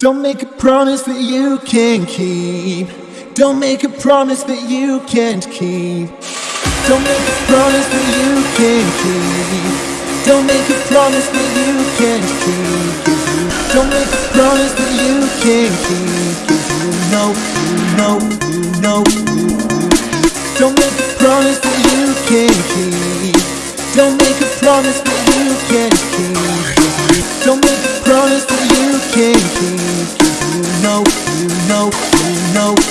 Don't make a promise that you can't keep. Don't make a promise that you can't keep. Don't make a promise that you can't keep. Don't make a promise that you can't keep. don't make a promise that you can't keep. 'Cause you know, you know, you know, you Don't make a promise that you can't keep. Don't make a promise you know, you know, you know,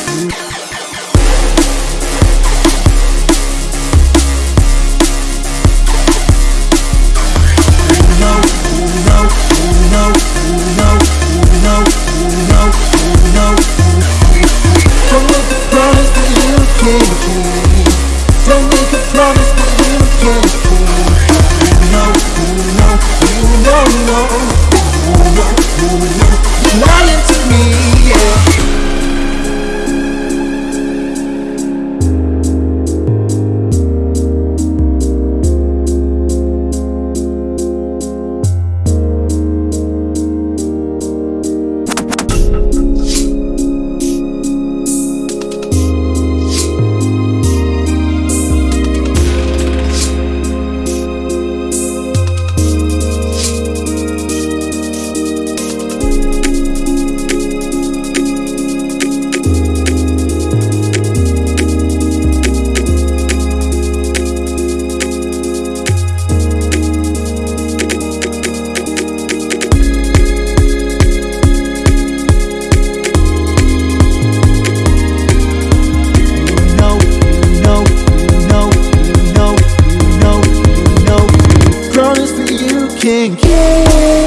think.